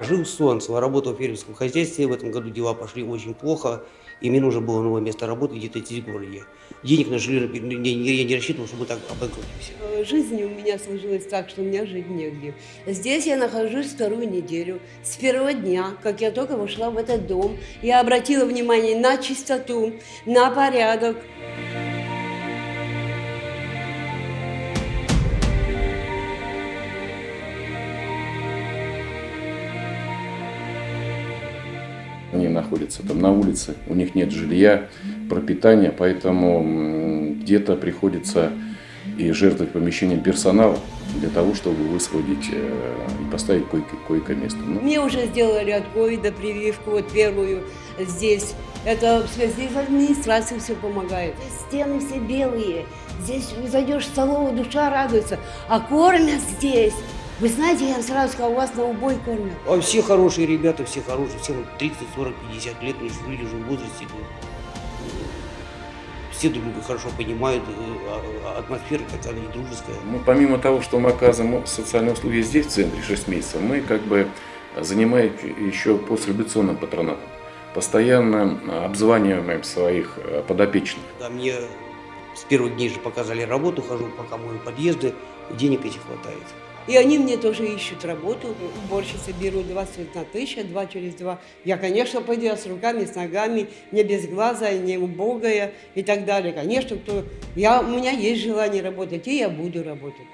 Жил в Солнцево, работал в фермерском хозяйстве. В этом году дела пошли очень плохо. И мне нужно было новое место работы где-то здесь, в городе. Денег на жилье я не рассчитывал, чтобы так обанкротимся. Э, Жизнь у меня сложилась так, что у меня жить негде. Здесь я нахожусь вторую неделю. С первого дня, как я только вошла в этот дом, я обратила внимание на чистоту, на порядок. Находятся там на улице, у них нет жилья, пропитания, поэтому где-то приходится и жертвовать помещением персонала для того, чтобы высвободить э, и поставить койко- койко-место. Ну, Мне уже сделали от ковида прививку, вот первую здесь. Это здесь администрация все помогает. Стены все белые. Здесь зайдешь в столовую, душа радуется. А кормят здесь. Вы знаете, я сразу сказала, у вас на убой кормят. А все хорошие ребята, все хорошие, всем 30, 40, 50 лет, ну, люди уже в возрасте. ну, Все друг друга хорошо понимают, э, а- а атмосфера такая не дружеская. мы, помимо того, что мы оказываем социальные услуги здесь, в центре, 6 месяцев, мы как бы занимаем еще постребуционным патронатом. Постоянно обзваниваем своих подопечных. Да, мне с первых дней же показали работу, хожу пока мою подъезды, и денег этих хватает. И они мне тоже ищут работу. Уборщицы берут 21 тысяча, два через два. Я, конечно, пойду с руками, с ногами, не без глаза, не убогая и так далее. Конечно, кто... я, у меня есть желание работать, и я буду работать.